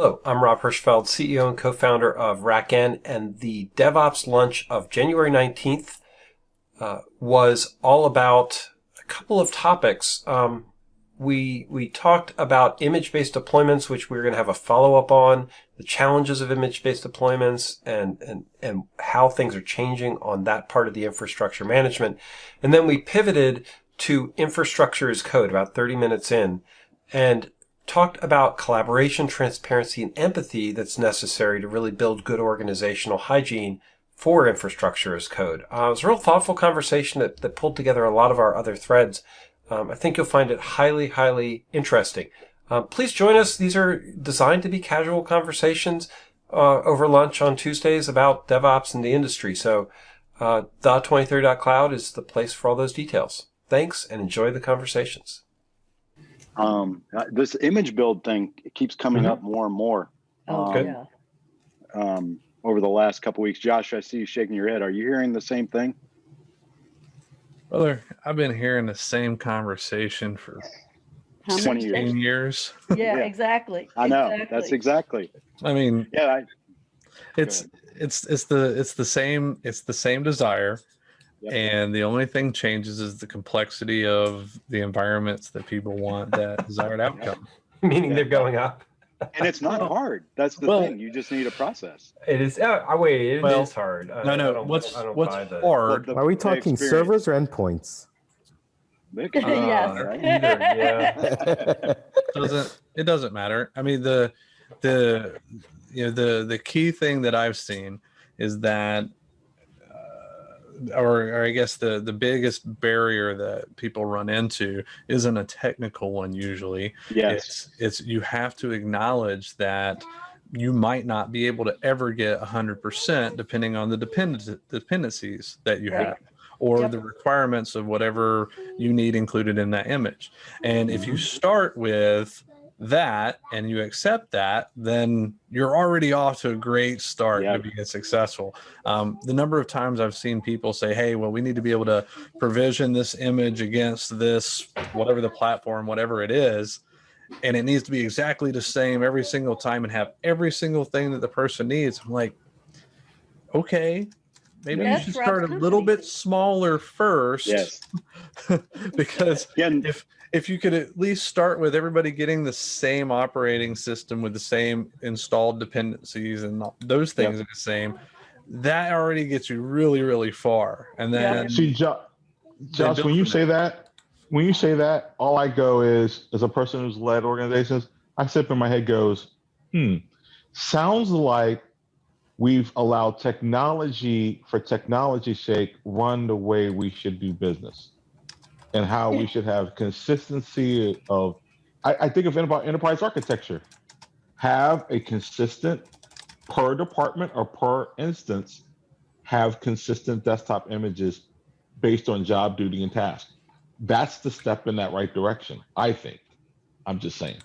Hello, I'm Rob Hirschfeld, CEO and co-founder of RackN, and the DevOps lunch of January 19th uh, was all about a couple of topics. Um, we we talked about image-based deployments, which we're going to have a follow-up on, the challenges of image-based deployments, and and and how things are changing on that part of the infrastructure management, and then we pivoted to infrastructure as code about 30 minutes in, and talked about collaboration, transparency, and empathy that's necessary to really build good organizational hygiene for infrastructure as code. Uh, it was a real thoughtful conversation that, that pulled together a lot of our other threads. Um, I think you'll find it highly, highly interesting. Uh, please join us. These are designed to be casual conversations uh, over lunch on Tuesdays about DevOps and the industry. So, uh, the2030.cloud is the place for all those details. Thanks and enjoy the conversations. Um, uh, this image build thing keeps coming Mhm. up more and more. Oh, Um, Good. yeah. Um, over the last couple weeks, Josh, I see you shaking your head. Are you hearing the same thing? Brother, I've been hearing the same conversation for How many 20 years. 10 years? years. Yeah, Yeah. exactly. I know. That's exactly. I mean, Yeah. I, it's it's it's the it's the same it's the same desire Yep. and the only thing changes is the complexity of the environments that people want that desired outcome. Meaning Yeah. they're going up. and it's not hard. That's the Well- thing. You just need a process. It is. Uh, I wait. It is Well, hard. I- No, I no. don't- What's I don't what's buy hard? The- Are we talking servers or endpoints? They- Yes. Uh, either, yeah. doesn't it doesn't matter. I mean the the you know the the key thing that I've seen is that or, or I guess the the biggest barrier that people run into isn't a technical one usually. Yes. It's it's you have to acknowledge that you might not be able to ever get 100% depending on the dependent dependencies that you have or Yep. the requirements of whatever you need included in that image. And if you Mm-hmm. start with that and you accept that, then you're already off to a great start Yeah. to being successful. Um, the number of times I've seen people say, "Hey, well, we need to be able to provision this image against this whatever the platform, whatever it is." And it needs to be exactly the same every single time and have every single thing that the person needs. I'm like, okay, maybe Yes, you should start a little bit smaller first. Yes. because Yeah. if if you could at least start with everybody getting the same operating system with the same installed dependencies and those Yeah. things are the same that already gets you really really far and Yeah. then See, jo- Josh, when you from say that, when you say that, all I go is, as a person who's led organizations, I sit in my head goes, hmm, sounds like we've allowed technology for technology's sake run the way we should do business and how we should have consistency of, I, I think of about enterprise architecture, have a consistent per department or per instance, have consistent desktop images based on job duty and task. That's the step in that right direction, I think. I'm just saying.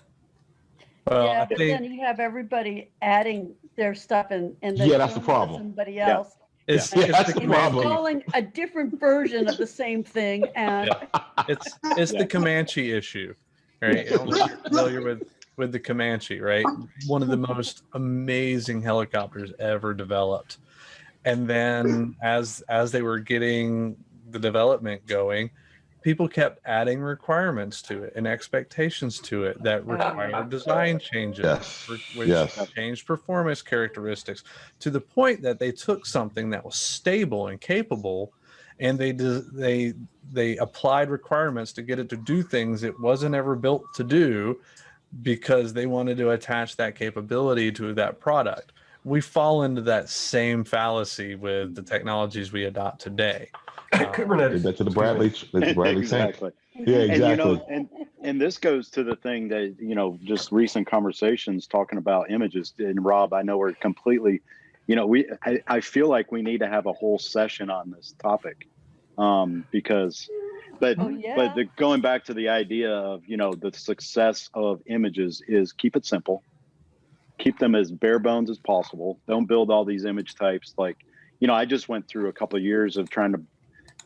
well, Yeah, I but think then you have everybody adding their stuff and, and then Yeah, that's the showing it to problem. Somebody Yeah. Else. it's, Yeah, it's that's the the Comanche. problem. Installing a different version of the same thing and it's it's Yeah. the Comanche issue, right? I don't know if you're familiar with with the Comanche, right? One of the most amazing helicopters ever developed. And then as as they were getting the development going, people kept adding requirements to it and expectations to it that oh, required design changes, Yes. which Yes. changed performance characteristics to the point that they took something that was stable and capable and they they they applied requirements to get it to do things it wasn't ever built to do because they wanted to attach that capability to that product we fall into that same fallacy with the technologies we adopt today Did Kubernetes. that to the Bradley, the Bradley tank. exactly. Yeah, And you know, exactly. and and this goes to the thing that you know, just recent conversations talking about images. And Rob, I know we're completely, you know, we I, I feel like we need to have a whole session on this topic, um, because, but Oh, yeah. but the, going back to the idea of you know the success of images is keep it simple, keep them as bare bones as possible. Don't build all these image types like, you know, I just went through a couple of years of trying to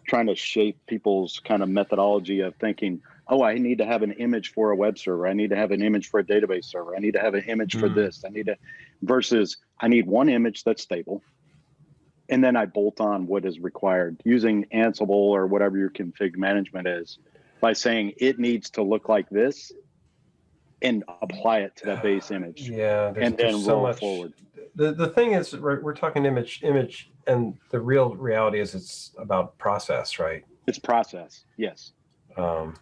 trying to shape people's kind of methodology of thinking oh, I need to have an image for a web server. I need to have an image for a database server. I need to have an image for Mhm. this. I need to, versus I need one image that's stable. And then I bolt on what is required using Ansible or whatever your config management is by saying it needs to look like this and apply it to that base image Yeah, there's, and there's then so roll much. forward. The the thing is, we're, we're talking image, image, and the real reality is it's about process, right? It's process. Yes. Um,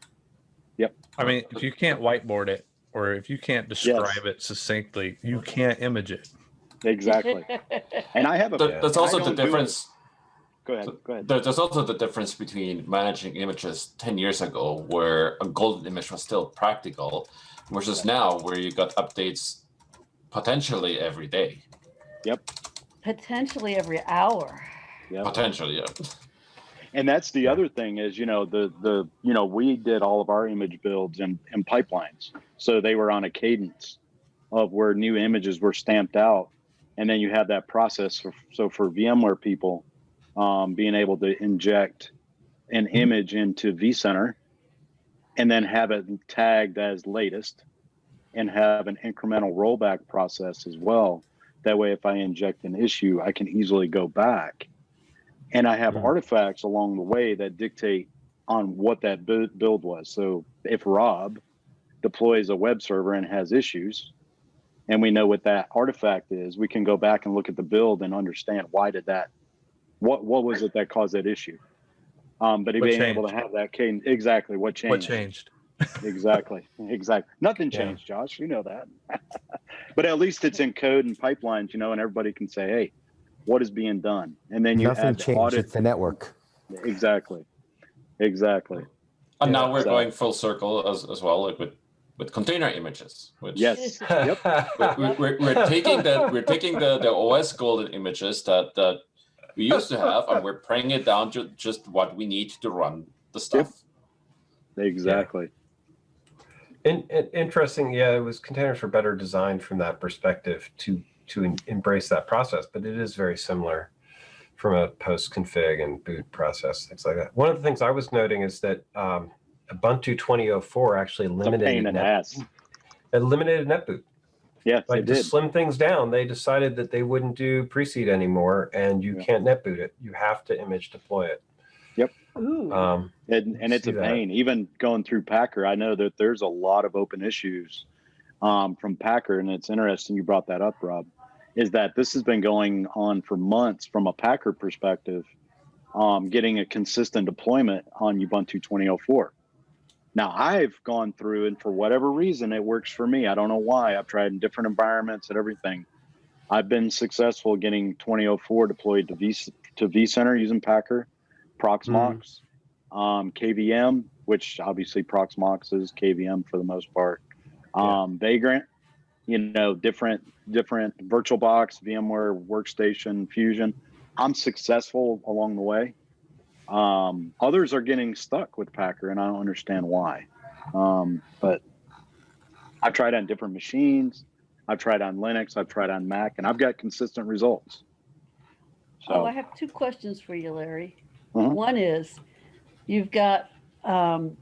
yep. I mean, if you can't whiteboard it or if you can't describe it succinctly, you can't image it. Exactly. And I have a, There- There's also the don't do it. difference. go ahead, go ahead. There, there's also the difference between managing images 10 years ago, where a golden image was still practical, versus now, where you got updates potentially every day. Yep. Potentially every hour. Yeah. Potentially, yeah. And that's the other thing is, you know, the the you know, we did all of our image builds in, in pipelines. So they were on a cadence of where new images were stamped out. And then you have that process. For, so for VMware people, um, being able to inject an image into vCenter and then have it tagged as latest and have an incremental rollback process as well. That way, if I inject an issue, I can easily go back and I have Mhm. artifacts along the way that dictate on what that build was. So if Rob deploys a web server and has issues, and we know what that artifact is, we can go back and look at the build and understand why did that, what what was it that caused that issue. Um, but What being able to have that cadence, exactly what changed, What changed? exactly, exactly. Nothing Yeah. changed, Josh. You know that. but at least it's in code and pipelines, you know, and everybody can say, "Hey, what is being done?" And then you Nothing add the changed. audit It's the network. Exactly. Exactly. And Yeah, now we're so- going full circle as, as well, like with, with container images. Which Yes. Yep. we're, we're, we're taking the we're taking the, the OS golden images that that we used to have, and we're bringing it down to just what we need to run the stuff. Exactly. In, in- interesting, yeah, it was containers were better designed from that perspective to to en- embrace that process, but it is very similar from a post config and boot process, things like that. One of the things I was noting is that um, Ubuntu 2004 actually It's a eliminated pain in the net, ass. eliminated NetBoot. Yes, they Like to did. slim things down, they decided that they wouldn't do pre-seed anymore, and you Yeah. can't NetBoot it. You have to image deploy it. Ooh. Um, And, and it's see a that. pain. Even going through Packer, I know that there's a lot of open issues um, from Packer. And it's interesting you brought that up, Rob, is that this has been going on for months from a Packer perspective, um, getting a consistent deployment on Ubuntu 2004. Now, I've gone through, and for whatever reason, it works for me. I don't know why. I've tried in different environments and everything. I've been successful getting 2004 deployed to V to vCenter using Packer, Proxmox, um, KVM, which obviously Proxmox is KVM for the most part. Um, Vagrant, you know, different different VirtualBox, VMware Workstation, Fusion. I'm successful along the way. Um, others are getting stuck with Packer, and I don't understand why. Um, but I've tried on different machines. I've tried on Linux. I've tried on Mac, and I've got consistent results. So, Oh, I have two questions for you, Larry. Mhm. One is, you've got um,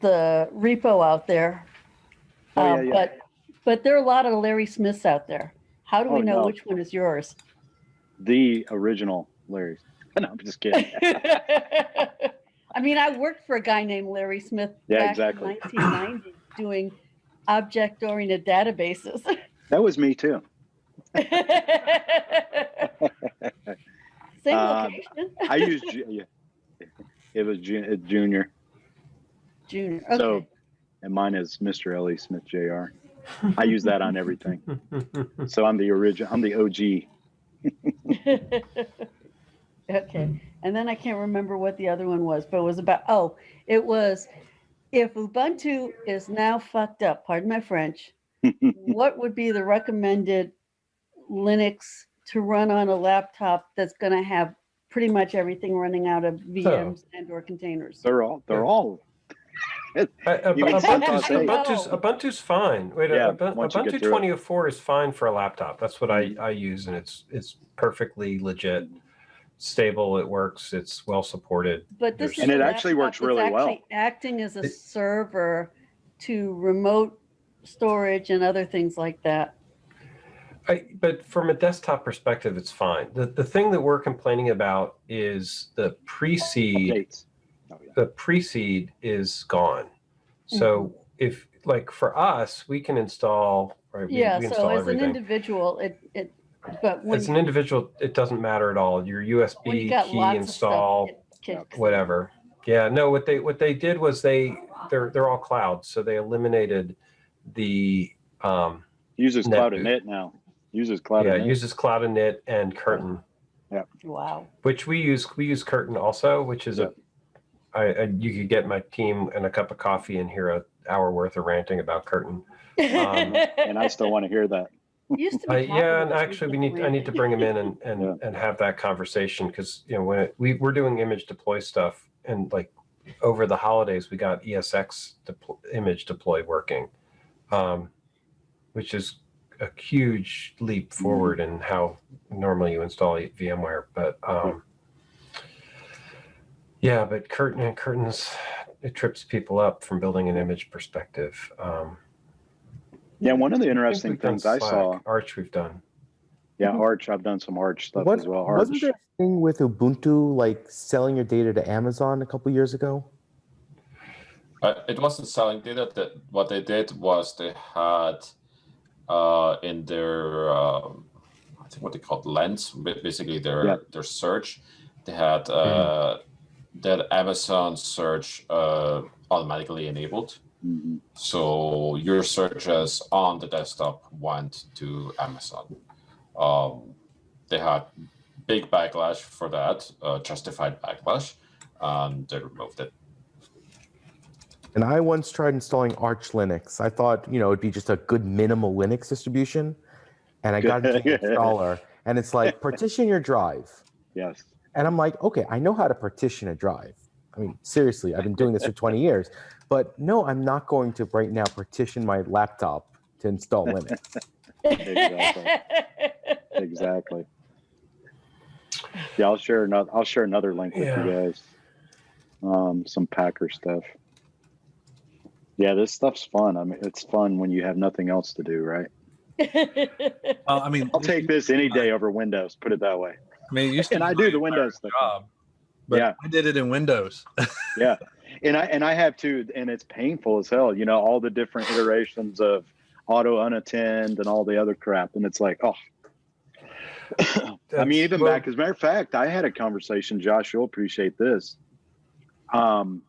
the repo out there. Oh, yeah, um, yeah. But, but there are a lot of Larry Smiths out there. How do we Oh, know no. which one is yours? the original Larry. No, I'm just kidding. I mean, I worked for a guy named Larry Smith Yeah, back exactly. in 1990 doing object-oriented databases. That was me too. Same Um, location, I used yeah. It was uh, junior. Junior. So, and mine is Mr. Ellie Smith Jr. I use that on everything. So I'm the original. I'm the OG. Okay. Mm-hmm. And then I can't remember what the other one was, but it was about, oh, it was if Ubuntu is now fucked up, pardon my French, what would be the recommended Linux to run on a laptop that's going to have pretty much everything running out of VMs and or containers? They're all. They're all. I- Ub- You can set Ubuntu's. Ubuntu's, Ubuntu's fine. Wait, uh, Yeah, Ubuntu, once you get Ubuntu 2004 is fine for a laptop. That's what I, mm-hmm. I use, and it's it's perfectly legit. Mm-hmm. Stable. It works. It's well supported. But this is And a it actually laptop works that's really well. actually Acting as a It- server to remote storage and other things like that. I, but from a desktop perspective, it's fine. The the thing that we're complaining about is the pre-seed. Updates. Oh, yeah. The pre-seed is gone. So mm-hmm. if like for us, we can install. Right, we, Yeah, we so install as an everything. individual, it, it, but when, As an individual, it doesn't matter at all. Your when you USB got key lots of install, stuff, it kicks. whatever. Yeah, no. What they what they did was they they're they're all cloud, so they eliminated the um, Uses Net Cloud boot. Init now. Uses Cloud yeah Init. uses Cloud Init and Curtin. Yeah. Wow. which we use we use curtin also which is a I, I you could get my team and a cup of coffee and hear a hour worth of ranting about curtin and I still want to hear that. Used to uh, yeah and actually we need i need to bring him in and and, Yeah. and have that conversation because you know when it, we we're doing image deploy stuff and like over the holidays we got esx depl- image deploy working um which is a huge leap Mm-hmm. forward in how normally you install vmware but um yeah but curtin and curtins it trips people up from building an image perspective um Yeah, one of the interesting we've done things I saw. arch we've done Yeah, Mhm. Arch. I've done some Arch stuff What, as well. Arch. wasn't there a thing with Ubuntu like selling your data to Amazon a couple years ago? Uh, it wasn't selling data. That what they did was they had uh, in their um, I think what they called lens, ba- basically their Yeah. their search. They had uh, that Amazon search uh, automatically enabled. Mhm. So your searches on the desktop went to Amazon. Um, they had big backlash for that, uh, justified backlash, and they removed it. And I once tried installing Arch Linux. I thought, you know, it'd be just a good minimal Linux distribution. And I got into the installer and it's like partition your drive. Yes. And I'm like, okay, I know how to partition a drive. I mean, seriously, I've been doing this for 20 years. But no, I'm not going to right now partition my laptop to install Linux. Exactly. exactly. Yeah, I'll share another. I'll share another link with Yeah. you guys. Um, some Packer stuff. Yeah, this stuff's fun. I mean, it's fun when you have nothing else to do, right? Uh, I mean, I'll take this any day over Windows. Put it that way. I mean, it used to And I do the Windows stuff. job, but Yeah. I did it in Windows. Yeah, and I and I have too, and it's painful as hell. You know, all the different iterations of auto unattend and all the other crap, and it's like, oh. I mean, even Well, back as a matter of fact, I had a conversation. Josh, you'll appreciate this. Um,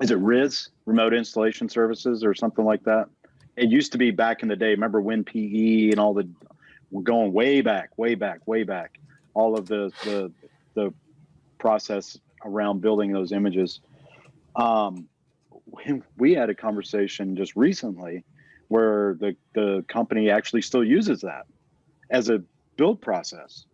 is it RIS Remote Installation Services or something like that? It used to be back in the day. Remember WinPE and all the going way back, way back, way back. All of the the the process around building those images. Um, we, had a conversation just recently where the the company actually still uses that as a build process.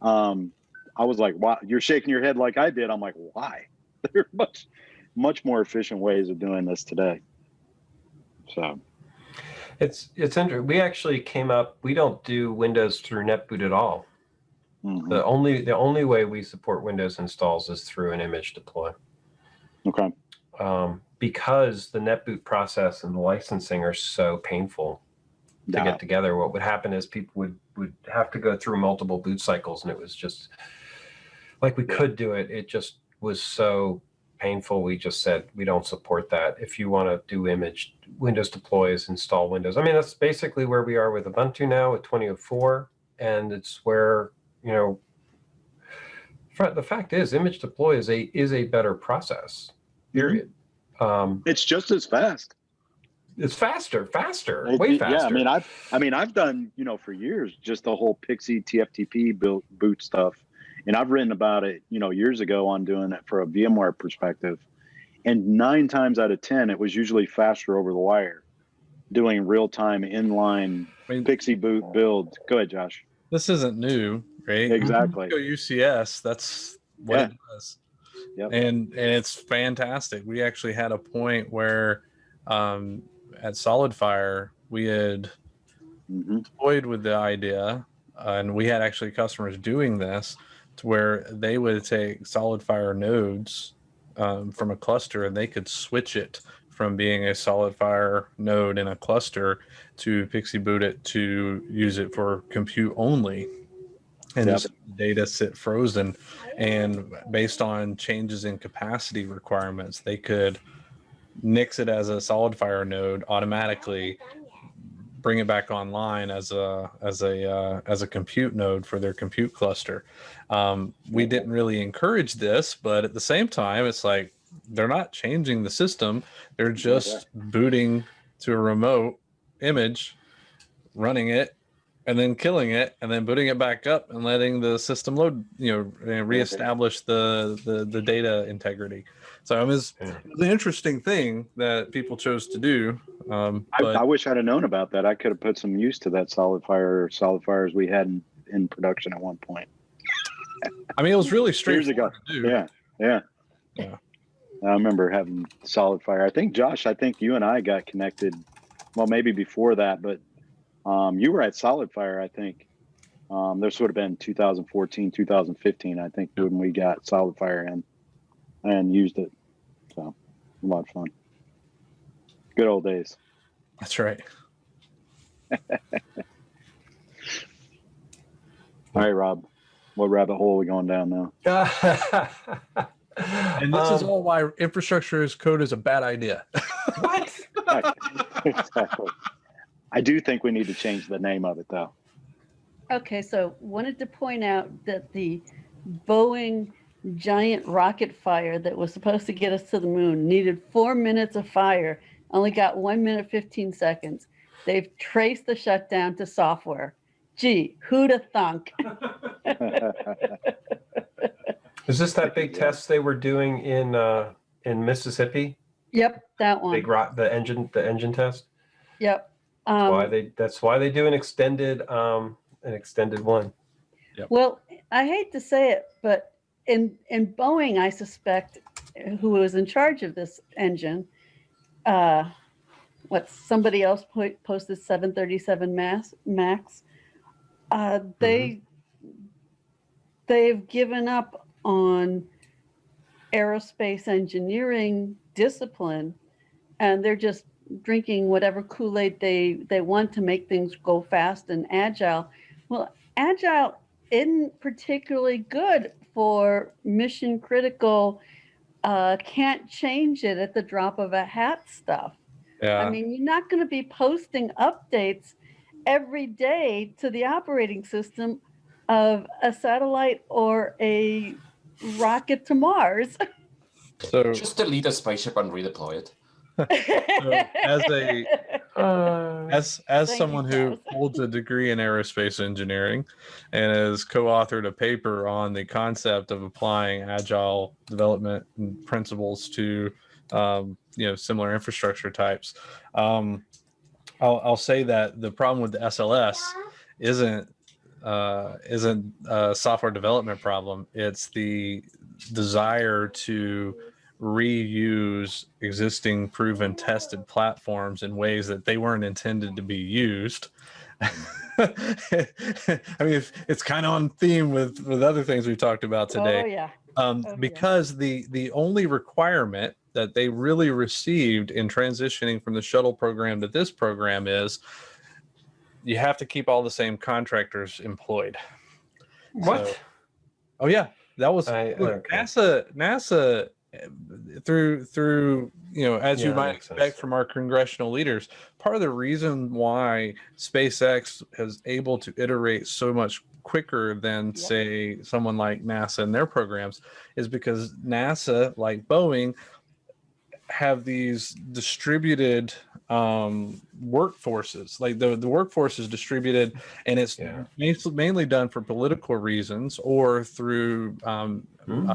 Um, I was like, "Wow!" You're shaking your head like I did. I'm like, "Why?" There are much much more efficient ways of doing this today. So It's it's interesting. We actually came up. We don't do Windows through NetBoot at all. Mhm. The only the only way we support Windows installs is through an image deploy. okay, Um, because the NetBoot process and the licensing are so painful to Yeah. get together. What would happen is people would would have to go through multiple boot cycles, and it was just like we could do it. It just was so painful. We just said we don't support that. If you want to do image Windows deploys, install Windows. I mean, that's basically where we are with Ubuntu now at 2004, and it's where you know. The fact is, image deploy is a is a better process. Period. Um, it's just as fast. it's faster, faster, It- way faster. Yeah, I mean, I've I mean, I've done you know for years just the whole PXE TFTP build boot stuff, and I've written about it you know years ago on doing it for a VMware perspective, and nine times out of ten it was usually faster over the wire, doing real time inline I mean, PXE boot build. Go ahead, Josh. this isn't new, right? Exactly. Go UCS. That's what Yeah. it does. Yep. And and it's fantastic. We actually had a point where um, at SolidFire we had hmm toyed with the idea and we had actually customers doing this to where they would take SolidFire nodes um, from a cluster and they could switch it from being a SolidFire node in a cluster to PXE boot it to use it for compute only and Yep. just data sit frozen. And based on changes in capacity requirements they could nix it as a SolidFire node automatically bring it back online as a as a uh, as a compute node for their compute cluster. Um, we didn't really encourage this but at the same time it's like they're not changing the system. They're just booting to a remote image running it and then killing it and then booting it back up and letting the system load you know reestablish the the, the data integrity so it was, Yeah. it was an interesting thing that people chose to do um I, I wish I'd have known about that. I could have put some use to that SolidFire solid fires we had in, in production at one point. i mean it was really Years straightforward ago. to do Yeah, yeah. Yeah. I remember having SolidFire. I think Josh, I think you and I got connected. Well, maybe before that, but um, you were at SolidFire. I think um, this would have been 2014, 2015. I think when we got SolidFire in and used it. So a lot of fun. Good old days. that's right All right, Rob. What rabbit hole are we going down now? and this is Um, all why infrastructure as code is a bad idea what? exactly. I do think we need to change the name of it, though. Okay, so wanted to point out that the Boeing giant rocket fire that was supposed to get us to the moon needed four minutes of fire, only got one minute, 15 seconds. They've traced the shutdown to software. Gee, who'd have thunk? Is this that big test they were doing in uh, in Mississippi? Yep, that one. Big rock, the engine, the engine test. Yep. That's why Um, they. That's why they do an extended, um, an extended one. Well, I hate to say it, but in in Boeing, I suspect who was in charge of this engine, uh, what somebody else po- posted 737 Max Max. Uh, they they've given up on aerospace engineering discipline, and they're just drinking whatever Kool Aid they they want to make things go fast and agile. Well, agile isn't particularly good for mission critical uh, can't change it at the drop of a hat stuff yeah i mean you're not going to be posting updates every day to the operating system of a satellite or a rocket to mars so Just delete a spaceship and redeploy it. As a Uh, as as Thank someone who holds a degree in aerospace engineering and has co-authored a paper on the concept of applying agile development principles to um, you know similar infrastructure types um, I'll, I'll say that the problem with the sls isn't uh, isn't a software development problem. It's the desire to reuse existing proven tested platforms in ways that they weren't intended to be used i mean it's, it's kind of on theme with with other things we've talked about today oh yeah um, Oh, yeah. because the the only requirement that they really received in transitioning from the shuttle program to this program is you have to keep all the same contractors employed what? So- oh yeah that was I- look, okay. nasa nasa through through you know as Yeah, you might makes sense. expect from our congressional leaders part of the reason why spacex is able to iterate so much quicker than Yep. say someone like nasa and their programs is because nasa like boeing have these distributed um workforces like the the workforce is distributed and it's Yeah. mainly, mainly done for political reasons or through um, Hmm. uh,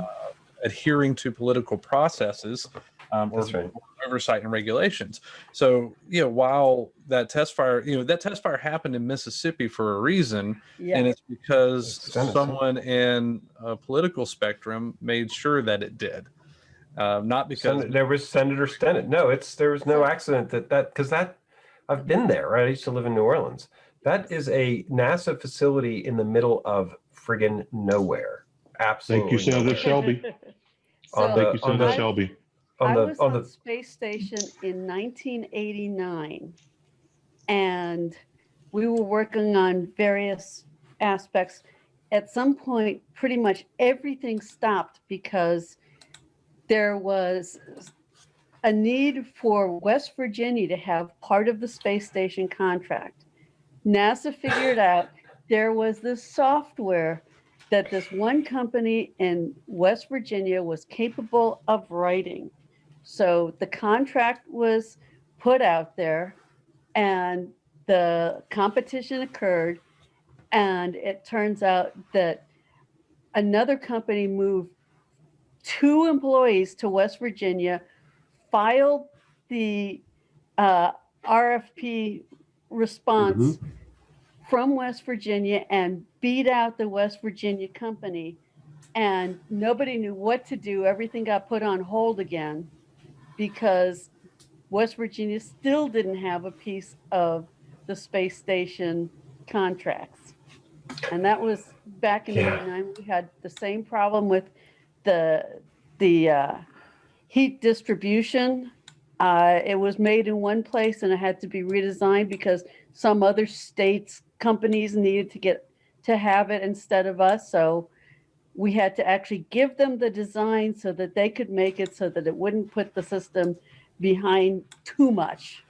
adhering to political processes um, or, right. oversight and regulations. So, you know, while that test fire, you know, that test fire happened in Mississippi for a reason, yeah and it's because It's someone in a political spectrum made sure that it did. Uh, not because Sen- there was Senator Stennis. No, it's there was no accident that that because that I've been there. Right, I used to live in New Orleans. That is a NASA facility in the middle of friggin' nowhere. Absolutely. Thank you, Senator nowhere. Shelby. On So the- Thank you, on Senator the- Shelby. On I was on on the space station in 1989, and we were working on various aspects. At some point, pretty much everything stopped because there was a need for West Virginia to have part of the space station contract. NASA figured out there was this software that this one company in West Virginia was capable of writing. So the contract was put out there and the competition occurred. And it turns out that another company moved two employees to West Virginia, filed the uh, RFP response from West Virginia and beat out the West Virginia company. And nobody knew what to do. Everything got put on hold again because West Virginia still didn't have a piece of the space station contracts. And that was back in Yeah. '89. We had the same problem with the the uh, heat distribution. Uh, it was made in one place and it had to be redesigned because some other states companies needed to get to have it instead of us. So we had to actually give them the design so that they could make it so that it wouldn't put the system behind too much.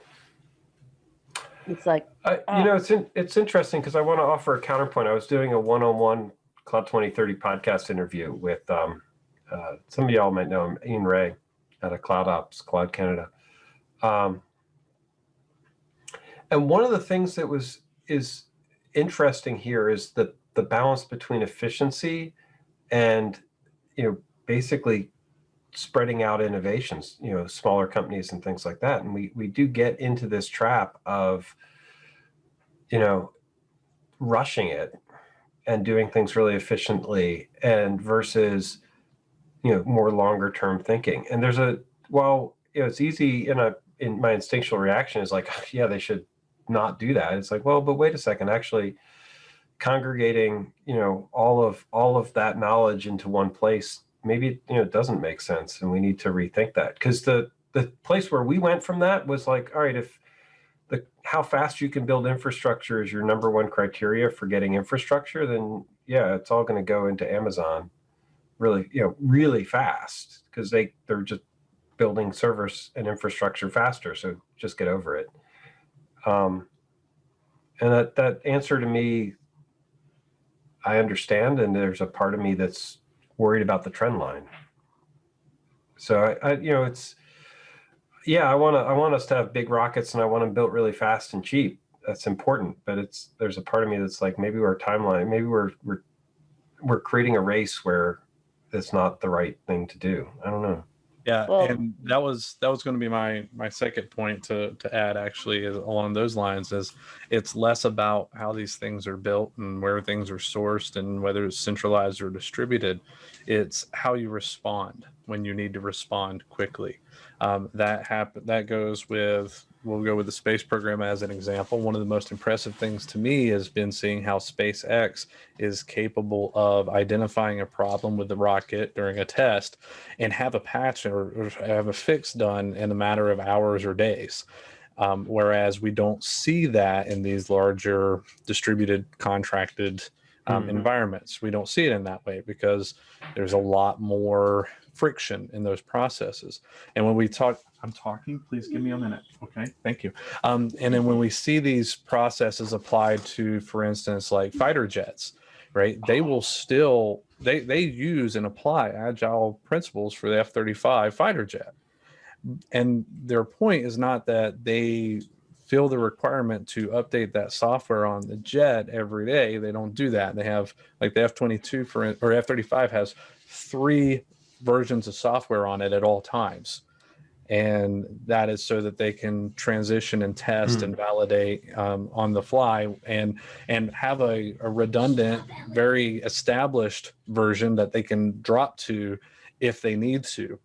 It's like, Ah. you know, it's in, it's interesting because I want to offer a counterpoint. I was doing a one-on-one Cloud 2030 podcast interview with um, uh, some of y'all might know him, Ian Rae, out of Cloud Ops, Cloud Canada. Um, and one of the things that was is interesting here is the the balance between efficiency and you know basically spreading out innovations you know smaller companies and things like that. And we we do get into this trap of you know rushing it and doing things really efficiently and versus you know more longer term thinking. And there's a well you know it's easy in a in my instinctual reaction is like yeah they should not do that. It's like well but wait a second actually congregating you know all of all of that knowledge into one place maybe you know it doesn't make sense and we need to rethink that. Because the the place where we went from that was like all right if the how fast you can build infrastructure is your number one criteria for getting infrastructure then yeah it's all going to go into amazon really you know really fast because they they're just building servers and infrastructure faster so just get over it um and that that answer to me i understand and there's a part of me that's worried about the trend line. So i, I you know it's yeah i want to i want us to have big rockets and i want them built really fast and cheap. That's important but it's there's a part of me that's like maybe our timeline maybe we're we're we're creating a race where it's not the right thing to do. I don't know Yeah, Well- and that was that was going to be my my second point to to add actually is along those lines is it's less about how these things are built and where things are sourced and whether it's centralized or distributed. It's how you respond when you need to respond quickly. Um, that happen that goes with we'll go with the space program as an example. One of the most impressive things to me has been seeing how SpaceX is capable of identifying a problem with the rocket during a test and have a patch or, or have a fix done in a matter of hours or days. Um, whereas we don't see that in these larger distributed contracted um, Mhm. environments. We don't see it in that way because there's a lot more friction in those processes. And when we talk, I'm talking, please give me a minute. Okay, thank you. Um, and then when we see these processes applied to, for instance, like fighter jets, right? They will still they they use and apply agile principles for the F-35 fighter jet. And their point is not that they feel the requirement to update that software on the jet every day. They don't do that. They have like the F-22 for or F-35 has three versions of software on it at all times. And that is so that they can transition and test Hmm. and validate um, on the fly and and have a, a redundant, very established version that they can drop to if they need to.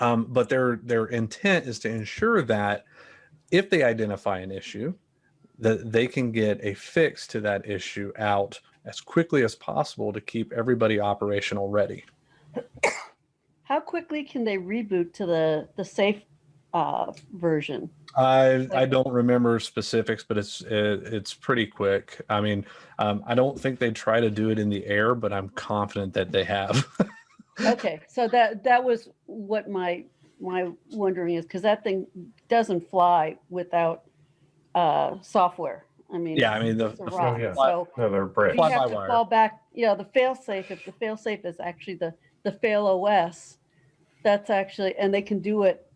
Um, but their their intent is to ensure that if they identify an issue, that they can get a fix to that issue out as quickly as possible to keep everybody operational ready. How quickly can they reboot to the the safe uh, version? I I don't remember specifics, but it's it, it's pretty quick. I mean, um, I don't think they try to do it in the air, but I'm confident that they have. Okay, so that that was what my my wondering is because that thing doesn't fly without uh, software. I mean, yeah, I mean the, the rock. yeah. So No, they're bricks. we have to Fly-by-wire. fall back. You know, the fail safe. If the fail safe is actually the the fail OS, that's actually and they can do it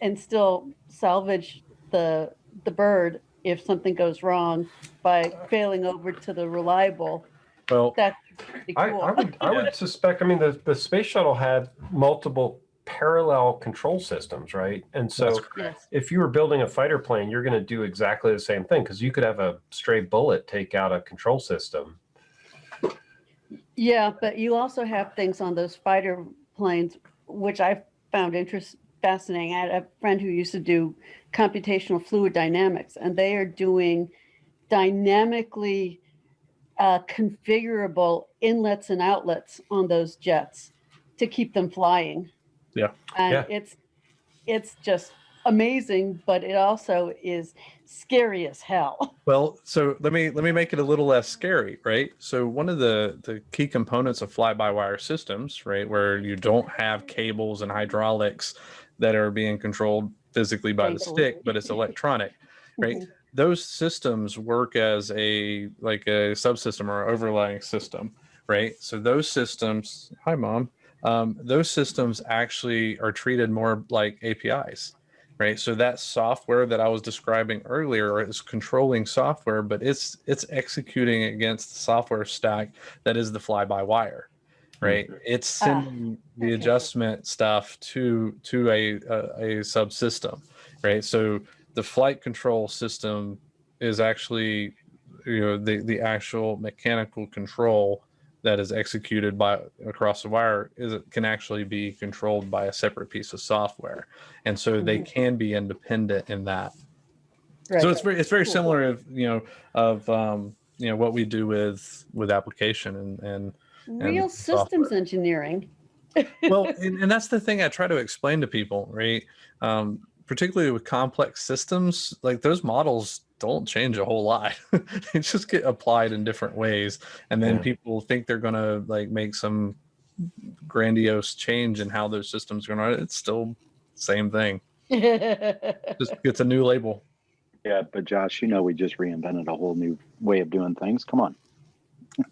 and still salvage the the bird if something goes wrong by failing over to the reliable. well, That's pretty I. I would I would suspect. I mean, the the space shuttle had multiple parallel control systems, right? And so if you were building a fighter plane, you're going to do exactly the same thing because you could have a stray bullet take out a control system. Yeah, but you also have things on those fighter planes, which I found interest fascinating. I had a friend who used to do computational fluid dynamics, and they are doing dynamically uh, configurable inlets and outlets on those jets to keep them flying. Yeah. and Yeah. it's it's just amazing, but it also is scary as hell. Well, so let me let me make it a little less scary, right? So one of the the key components of fly-by-wire systems, right, where you don't have cables and hydraulics that are being controlled physically by the stick, but it's electronic, right? Those systems work as a like a subsystem or overlaying system, right? So those systems, hi mom, um, those systems actually are treated more like APIs, right? So that software that i was describing earlier is controlling software but it's it's executing against the software stack that is the fly by wire right? It's Ah, sending the okay. adjustment stuff to to a, a a subsystem right? So the flight control system is actually you know the the actual mechanical control that is executed by across the wire is it can actually be controlled by a separate piece of software and so they Mhm. can be independent in that Right. so it's very it's very Cool. similar of you know of um you know what we do with with application and and real software. systems engineering. well and, and that's the thing i try to explain to people right um particularly with complex systems like those models don't change a whole lot they just get applied in different ways and then Yeah. people think they're going to like make some grandiose change in how those systems are going to it's still same thing just gets a new label Yeah, but Josh, you know, we just reinvented a whole new way of doing things. Come on.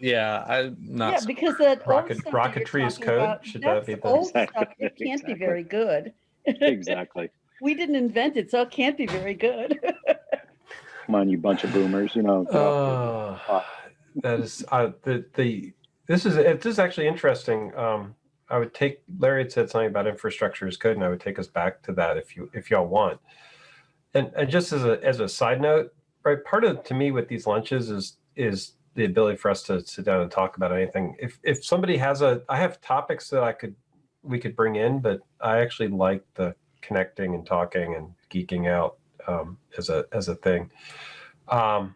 yeah i'm not yeah, because that Rocket- stuff rocketry is code? about, Should that that's be the- old stuff. It can't be very good. Exactly. we didn't invent it, so it can't be very good. Come on, you bunch of boomers. You know. Uh, that is uh, the the this is it, is actually interesting. Um, I would take Larry had said something about infrastructure is good, and I would take us back to that if you if y'all want. And, and just as a as a side note, right? Part of to me with these lunches is is the ability for us to sit down and talk about anything. If if somebody has a, I have topics that I could we could bring in, but I actually like the connecting and talking and geeking out um, as a as a thing. Um,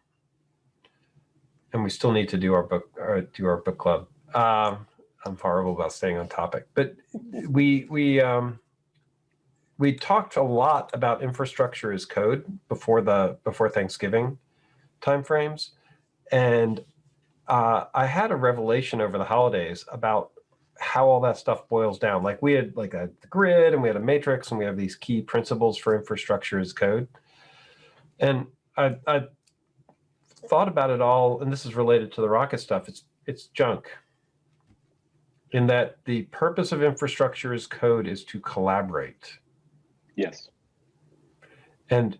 and we still need to do our book or do our book club. Um, I'm horrible about staying on topic, but we we um, we talked a lot about infrastructure as code before the before Thanksgiving timeframes, and uh, I had a revelation over the holidays about how all that stuff boils down. Like we had like a grid and we had a matrix and we have these key principles for infrastructure as code. And I, I thought about it all, and this is related to the rocket stuff. It's it's junk. In that the purpose of infrastructure as code is to collaborate. Yes. And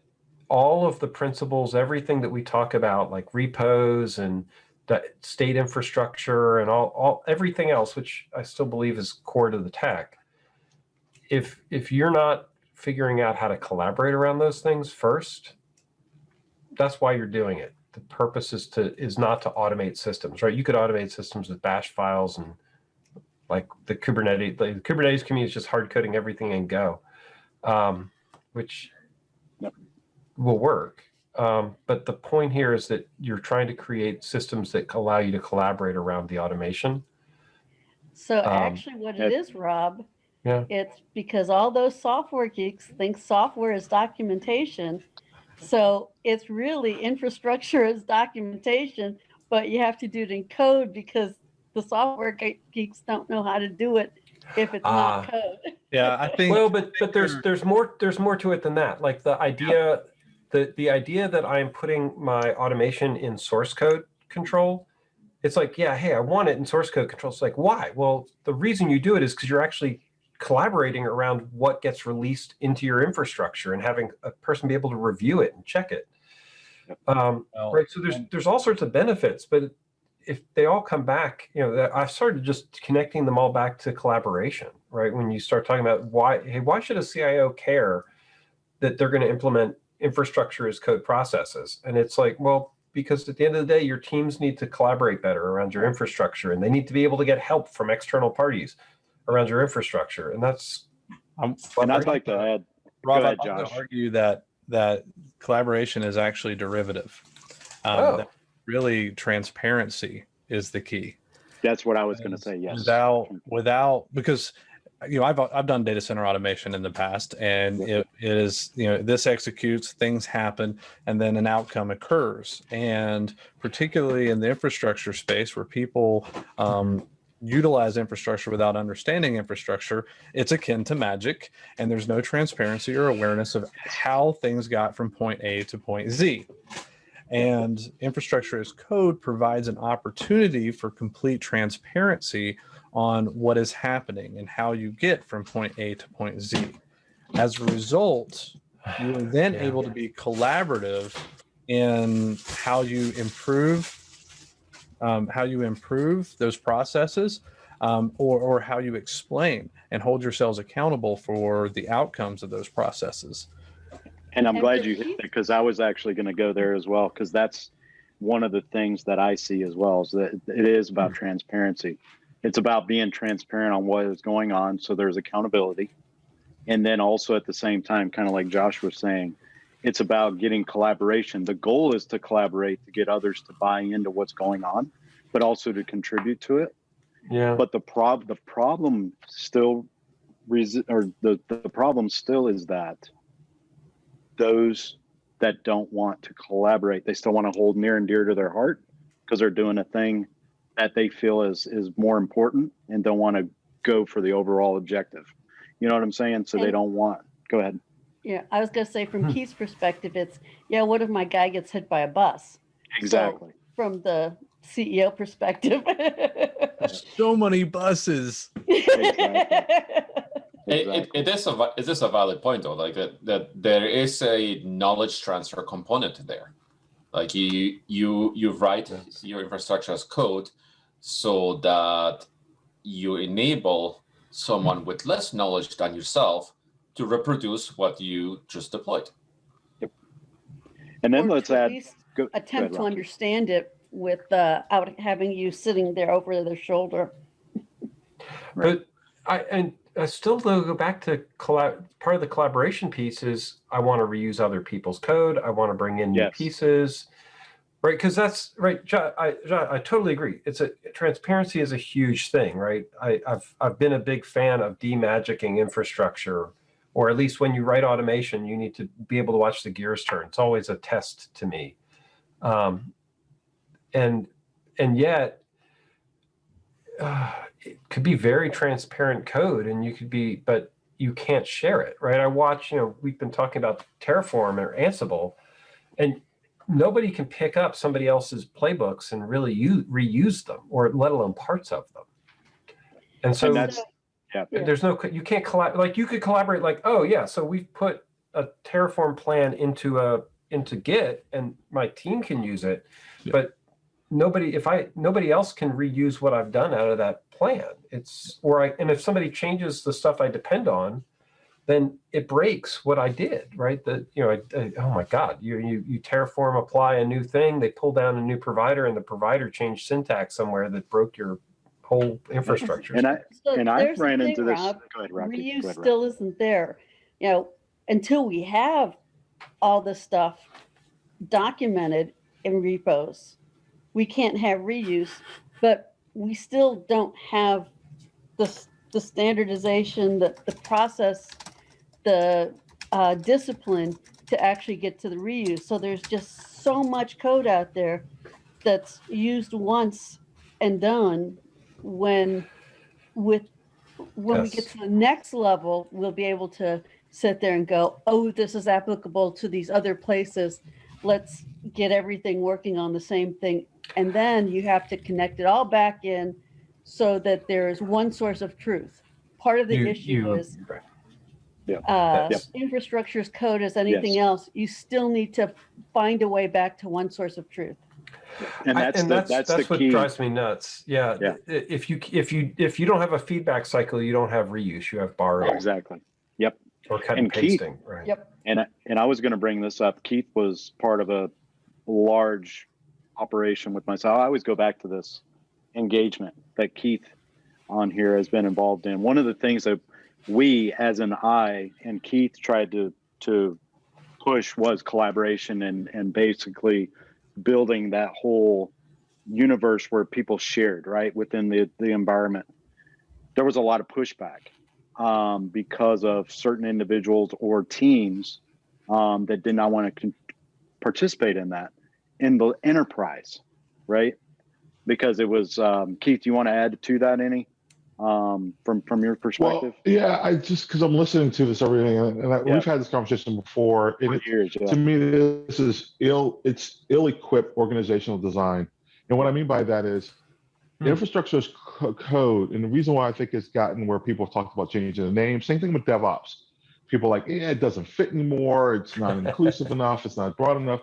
all of the principles, everything that we talk about, like repos and the state infrastructure and all, all everything else, which I still believe is core to the tech. If if you're not figuring out how to collaborate around those things first, that's why you're doing it. The purpose is to is not to automate systems, right? You could automate systems with bash files and like the Kubernetes, the Kubernetes community is just hard coding everything in Go, um, which Yep. will work. Um, but the point here is that you're trying to create systems that allow you to collaborate around the automation. So Um, actually what it it- is, Rob, Yeah. it's because all those software geeks think software is documentation. So it's really infrastructure is documentation, but you have to do it in code because the software geeks don't know how to do it if it's Ah. not code. Yeah, I think. Well, but but there's there's more there's more to it than that. Like the idea the the idea that I'm putting my automation in source code control, it's like, yeah, hey, I want it in source code control. It's like, why? Well, the reason you do it is because you're actually collaborating around what gets released into your infrastructure and having a person be able to review it and check it. Um, well, right. So there's there's all sorts of benefits, but if they all come back, you know, that- I've started just connecting them all back to collaboration, right? When you start talking about why, hey, why should a CIO care that they're going to implement infrastructure as code processes? And it's like, well, because at the end of the day, your teams need to collaborate better around your infrastructure, and they need to be able to get help from external parties around your infrastructure, and that's I'm, And I'd like to add, Rob, ahead, I'd like to argue that that collaboration is actually derivative. Um, Oh. really, transparency is the key. that's what I was going to say. Yes. Without without because you know I've I've done data center automation in the past, and it, it is you know this executes, things happen, and then an outcome occurs. And particularly in the infrastructure space, where people um, utilize infrastructure without understanding infrastructure, it's akin to magic, and there's no transparency or awareness of how things got from point A to point Z. And infrastructure as code provides an opportunity for complete transparency on what is happening and how you get from point A to point Z. As a result, you are then Yeah. able to be collaborative in how you improve um, how you improve those processes um, or, or how you explain and hold yourselves accountable for the outcomes of those processes. And I'm glad you hit Keith- it because I was actually going to go there as well because that's one of the things that I see as well is that it is about transparency. It's about being transparent on what is going on so there's accountability. And then also at the same time, kind of like Josh was saying, it's about getting collaboration. The goal is to collaborate to get others to buy into what's going on, but also to contribute to it. yeah. But the prob the problem still resi- or the, the problem still is that those that don't want to collaborate, they still want to hold near and dear to their heart because they're doing a thing that they feel is is more important and don't want to go for the overall objective. You know what I'm saying? So they don't want. Go ahead. Yeah, I was gonna say from Hmm. Keith's perspective, it's, yeah, what if my guy gets hit by a bus? Exactly. From the CEO perspective. So many buses. It, it, it is a va- it is a valid point though, like that that there is a knowledge transfer component there. Like you you you write Yes. your infrastructure as code so that you enable someone with less knowledge than yourself to reproduce what you just deployed. And then Or let's to at add. least Go, go ahead, Attempt to understand it without uh, having you sitting there over their shoulder. But I and I still though go back to collab. Part of the collaboration piece is I want to reuse other people's code. I want to bring in new pieces, right? Because that's right. Jo- I I totally agree. It's a transparency is a huge thing, right? I, I've I've been a big fan of demagicking infrastructure, or at least when you write automation, you need to be able to watch the gears turn. It's always a test to me, um, and and yet. Uh, it could be very transparent code and you could be but you can't share it right i watch you know we've been talking about terraform or ansible and nobody can pick up somebody else's playbooks and really use, reuse them or let alone parts of them and so And that's yeah. Yeah. there's no you can't collab like you could collaborate like oh yeah so we've put a terraform plan into a into git and my team can use it Yeah. but nobody if i nobody else can reuse what i've done out of that plan it's or i and if somebody changes the stuff i depend on then it breaks what i did right that you know I, I- oh my god you, you you terraform apply a new thing they pull down a new provider and the provider changed syntax somewhere that broke your whole infrastructure And I So and I ran thing, into this. Rob. Go ahead, Rocky. Go reuse ahead, Rocky. still isn't there. You know, until we have all this stuff, documented in repos. We can't have reuse, but we still don't have the, the standardization, the, the process, the uh, discipline to actually get to the reuse. So there's just so much code out there that's used once and done when with when we get to the next level, we'll be able to sit there and go, oh, this is applicable to these other places. Let's get everything working on the same thing. And then you have to connect it all back in so that there is one source of truth. Part of the You- issue you- is Yeah. uh, Yes. infrastructure as code as anything Yes. else. You still need to find a way back to one source of truth. And I- that's and the, that's that's, that's the what key. drives me nuts. Yeah. Yeah. If you if you if you don't have a feedback cycle, you don't have reuse. You have borrowing oh, Exactly. Yep. or cut and, And Keith- pasting. Right. Yep. And I- and I was going to bring this up. Keith was part of a large operation with myself. I always go back to this engagement that Keith on here has been involved in. One of the things that we, as an I, and Keith tried to to push was collaboration and and basically building that whole universe where people shared right within the the environment. There was a lot of pushback um, because of certain individuals or teams um, that did not want to participate in that in the enterprise, right? Because it was um, Keith. Do you want to add to that any um, from from your perspective? Well, yeah, I just because I'm listening to this everything, and, and I, Yeah. we've had this conversation before. It, years, yeah. to me, this is ill. It's ill-equipped organizational design, and what I mean by that is Hmm. infrastructure is co- code, and the reason why I think it's gotten where people have talked about changing the name. Same thing with DevOps. People are like, yeah, it doesn't fit anymore. It's not inclusive enough. It's not broad enough.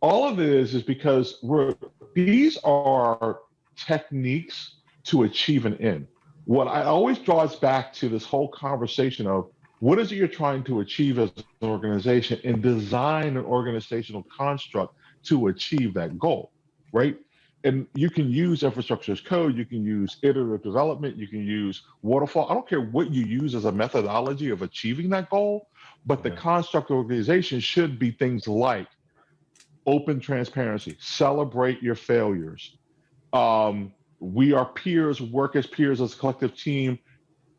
All of it is is because we're these are techniques to achieve an end. What I always draws back to this whole conversation of what is it you're trying to achieve as an organization and design an organizational construct to achieve that goal, right? And you can use infrastructure as code, you can use iterative development, you can use waterfall. I don't care what you use as a methodology of achieving that goal, but the Yeah. construct of organization should be things like open transparency, celebrate your failures. Um, we are peers, work as peers, as a collective team,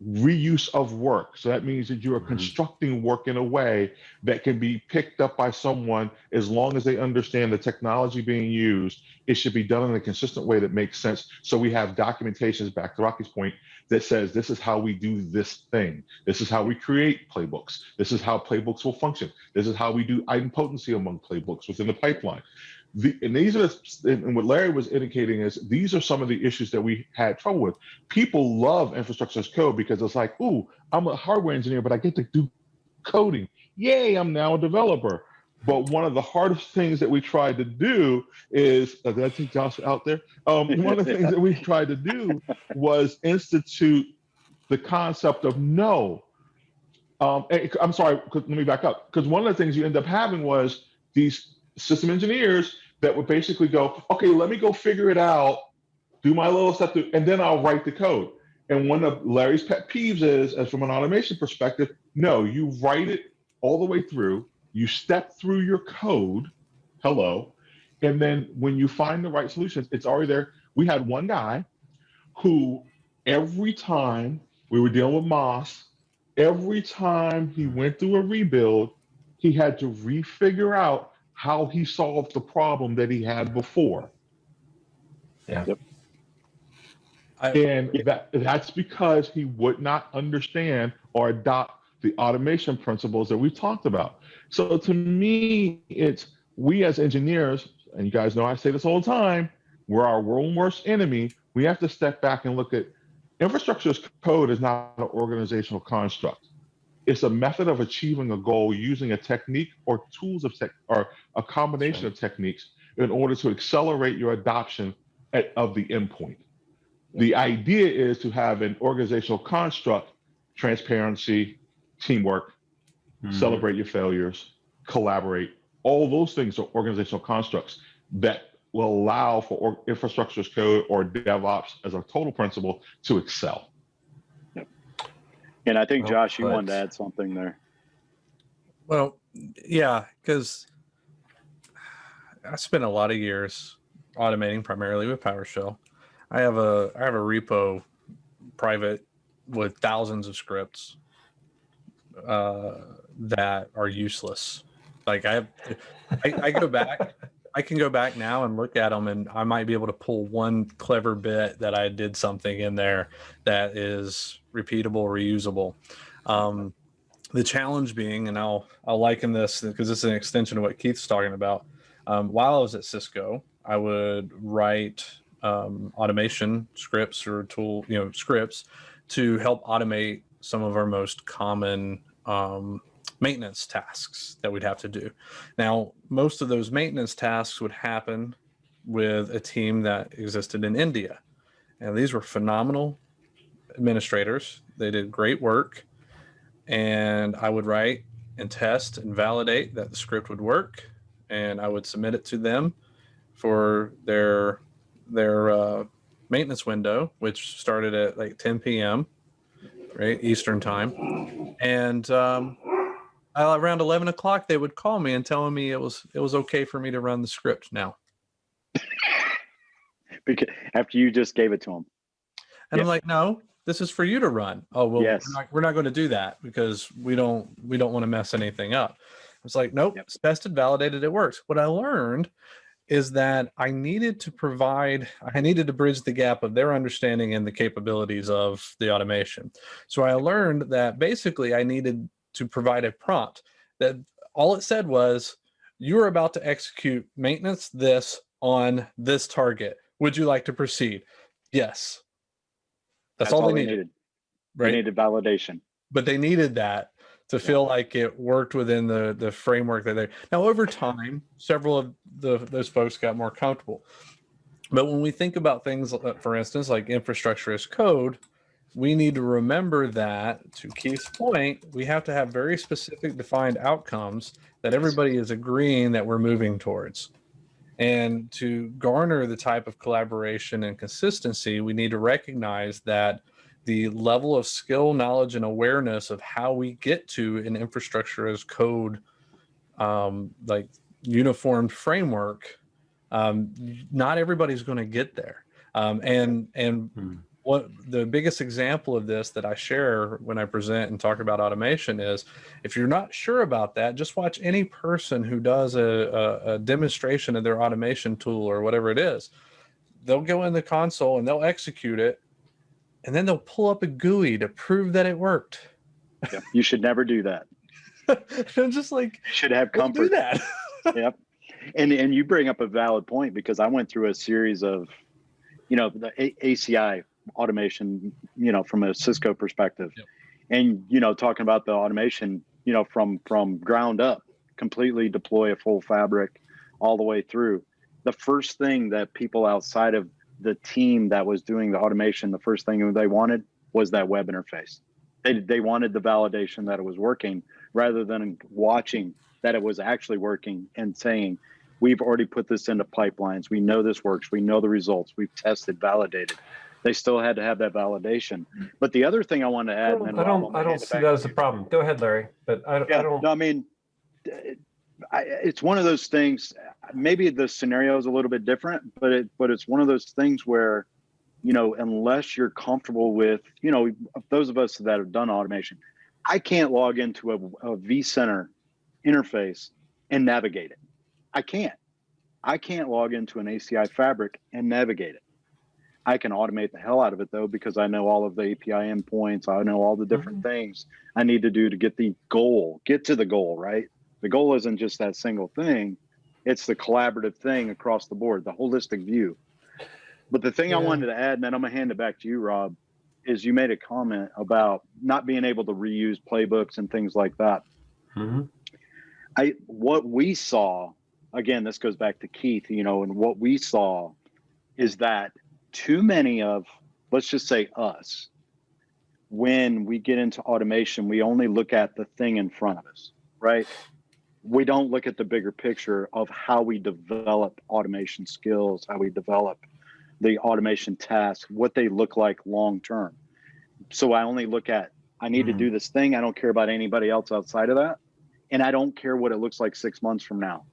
reuse of work. So that means that you are Mhm. constructing work in a way that can be picked up by someone as long as they understand the technology being used. It should be done in a consistent way that makes sense. So we have documentations, back to Rocky's point, that says this is how we do this thing. This is how we create playbooks. This is how playbooks will function. This is how we do idempotency among playbooks within the pipeline. The, and these are, and what Larry was indicating is these are some of the issues that we had trouble with. People love infrastructure as code because it's like, ooh, I'm a hardware engineer, but I get to do coding. Yay, I'm now a developer. But one of the hardest things that we tried to do is, uh, did I take Josh out there? Um, one of the things that we tried to do was institute the concept of no. Um, I'm sorry, let me back up. Because one of the things you end up having was these system engineers that would basically go, okay, let me go figure it out, do my little stuff, and then I'll write the code. And one of Larry's pet peeves is, as from an automation perspective, no, you write it all the way through, you step through your code, hello, and then when you find the right solutions, it's already there. We had one guy who every time we were dealing with Moss, every time he went through a rebuild, he had to refigure out how he solved the problem that he had before. I, And that that's because he would not understand or adopt the automation principles that we talked about. So to me, it's we as engineers, and you guys know I say this all the time, we're our world worst enemy. We have to step back and look at infrastructure as code is not an organizational construct. It's a method of achieving a goal using a technique or tools of tech or a combination of techniques in order to accelerate your adoption at, of the endpoint. The idea is to have an organizational construct, transparency, teamwork, Mhm. celebrate your failures, collaborate. All those things are organizational constructs that will allow for or- infrastructure as code or DevOps as a total principle to excel. And I think Well Josh, you wanted to add something there. well, yeah, because I spent a lot of years automating primarily with PowerShell. I have a I have a repo private with thousands of scripts uh, that are useless. Like I have, I, I go back, I can go back now and look at them, and I might be able to pull one clever bit that I did something in there that is repeatable, reusable. Um, the challenge being, and I'll I'll liken this because it's an extension of what Keith's talking about. Um, while I was at Cisco, I would write um, automation scripts or tool, you know, scripts to help automate some of our most common um, maintenance tasks that we'd have to do. Now, most of those maintenance tasks would happen with a team that existed in India. And these were phenomenal administrators. They did great work. And I would write and test and validate that the script would work. And I would submit it to them for their their uh, maintenance window, which started at like 10 p.m. right Eastern time, and um, around 11 o'clock they would call me and telling me it was it was okay for me to run the script now. because after you just gave it to them, and yeah. I'm like, no, this is for you to run. Oh well, yes. we're not, we're not going to do that because we don't we don't want to mess anything up. It's like, nope, yep. it's tested, validated, it works. What I learned is that I needed to provide, I needed to bridge the gap of their understanding and the capabilities of the automation. So I learned that basically I needed to provide a prompt that all it said was, you are about to execute maintenance this on this target. Would you like to proceed? Yes. That's, That's all, all, they needed. needed. Right. They needed validation. But they needed that to feel like it worked within the the framework that they now over time several of the those folks got more comfortable but when we think about things uh, for instance like infrastructure as code we need to remember that to keith's point we have to have very specific defined outcomes that everybody is agreeing that we're moving towards and to garner the type of collaboration and consistency we need to recognize that the level of skill, knowledge, and awareness of how we get to an infrastructure as code, um, like uniformed framework, um, not everybody's going to get there. Um, and and hmm. What the biggest example of this that I share when I present and talk about automation is, if you're not sure about that, just watch any person who does a, a, a demonstration of their automation tool or whatever it is. They'll go in the console and they'll execute it and then they'll pull up a GUI to prove that it worked. Yep. You should never do that. I'm just like you should have comfort. Do that. yep. And and you bring up a valid point because I went through a series of, you know, the a- ACI automation, you know, from a Cisco perspective, yep. and you know, talking about the automation, you know, from from ground up, completely deploy a full fabric, all the way through. The first thing that people outside of the team that was doing the automation, the first thing they wanted was that web interface. They, they wanted the validation that it was working rather than watching that it was actually working and saying, we've already put this into pipelines. We know this works. We know the results. We've tested, validated. They still had to have that validation. But the other thing I want to add, I don't, I don't, I don't see that as a problem. Go ahead, Larry. But I, yeah, I don't. No, I mean, I, it's one of those things. Maybe the scenario is a little bit different, but it but it's one of those things where, you know, unless you're comfortable with, you know, those of us that have done automation, I can't log into a, a vCenter interface and navigate it. I can't. I can't log into an ACI fabric and navigate it. I can automate the hell out of it though, because I know all of the API endpoints. I know all the different mm-hmm. things I need to do to get the goal, get to the goal, right? the goal isn't just that single thing it's the collaborative thing across the board the holistic view but the thing yeah. i wanted to add and then i'm going to hand it back to you rob is you made a comment about not being able to reuse playbooks and things like that mm-hmm. i what we saw again this goes back to keith you know and what we saw is that too many of let's just say us when we get into automation we only look at the thing in front of us right we don't look at the bigger picture of how we develop automation skills, how we develop the automation tasks, what they look like long term. So I only look at I need mm-hmm. to do this thing. I don't care about anybody else outside of that. And I don't care what it looks like six months from now.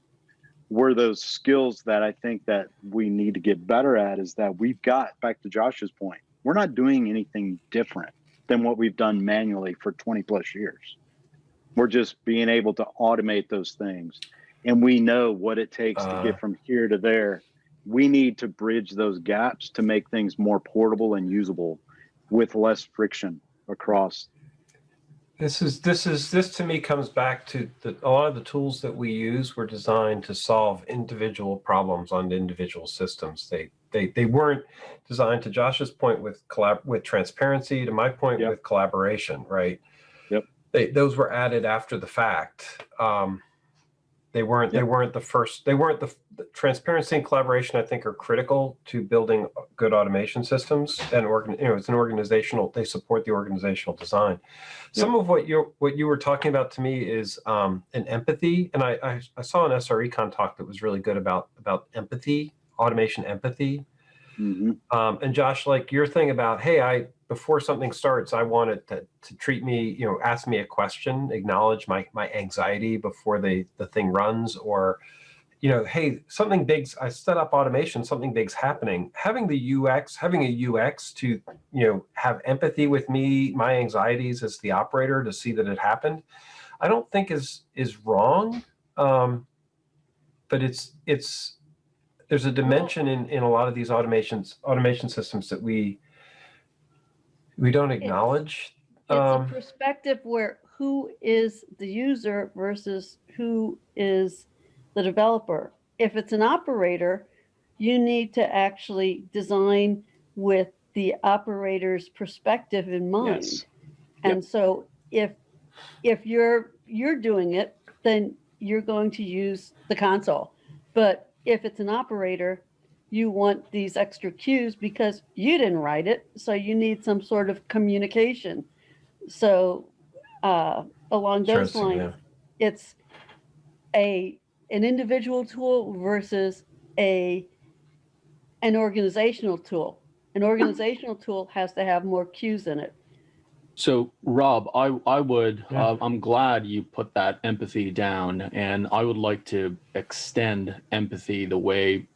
Were those skills that I think that we need to get better at is that we've got back to Josh's point, we're not doing anything different than what we've done manually for 20 plus years. We're just being able to automate those things. And we know what it takes to Uh. get from here to there. We need to bridge those gaps to make things more portable and usable with less friction across. This is this is this to me comes back to the, a lot of the tools that we use were designed to solve individual problems on individual systems. They they they weren't designed to Josh's point with collab with transparency to my point Yep. with collaboration, right? Yep. They those were added after the fact. Um, they weren't they weren't the first they weren't the, the transparency and collaboration I think are critical to building good automation systems and organ you know it's an organizational they support the organizational design some of what you what you were talking about to me is um, an empathy, and I, I I saw an SRECon talk that was really good about about empathy, automation empathy. Mhm. Um, and Josh, like your thing about hey, I before something starts, I want it to, to treat me, you know, ask me a question, acknowledge my my anxiety before the the thing runs, or you know, hey, something big's I set up automation, something big's happening. Having the UX, having a UX to, you know, have empathy with me, my anxieties as the operator to see that it happened, I don't think is is wrong. Um, but it's it's there's a dimension in in a lot of these automations automation systems that we we don't acknowledge. It's Um, a perspective where who is the user versus who is the developer. If it's an operator, you need to actually design with the operator's perspective in mind. Yes. And so if if you're you're doing it, then you're going to use the console. But if it's an operator, you want these extra cues because you didn't write it, so you need some sort of communication. So uh, along those Interesting, lines, it's a an individual tool versus a an organizational tool. An organizational tool has to have more cues in it. So, Rob, I I would. Yeah. Uh, I'm glad you put that empathy down, and I would like to extend empathy the way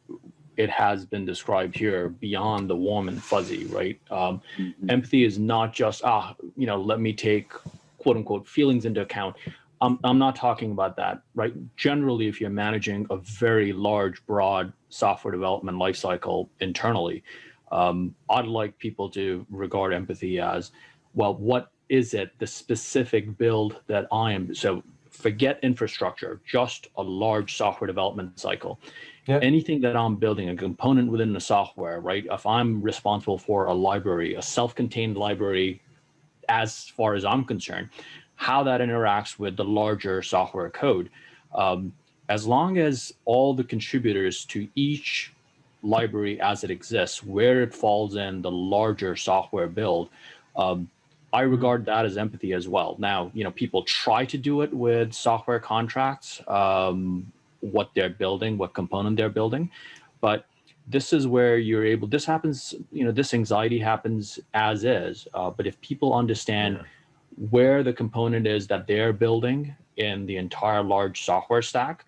it has been described here beyond the warm and fuzzy. Right? Um, Mhm. empathy is not just ah, you know, let me take quote unquote feelings into account. I'm I'm not talking about that. Right? Generally, if you're managing a very large, broad software development lifecycle internally, um, I'd like people to regard empathy as well, what is it, the specific build that I am? So forget infrastructure, just a large software development cycle. Yeah. Anything that I'm building, a component within the software, right? If I'm responsible for a library, a self contained library, as far as I'm concerned, how that interacts with the larger software code. Um, as long as all the contributors to each library as it exists, where it falls in the larger software build, um, I regard that as empathy as well. Now, you know, people try to do it with software contracts, um, what they're building, what component they're building, but this is where you're able. This happens, you know, this anxiety happens as is. Uh, but if people understand where the component is that they're building in the entire large software stack,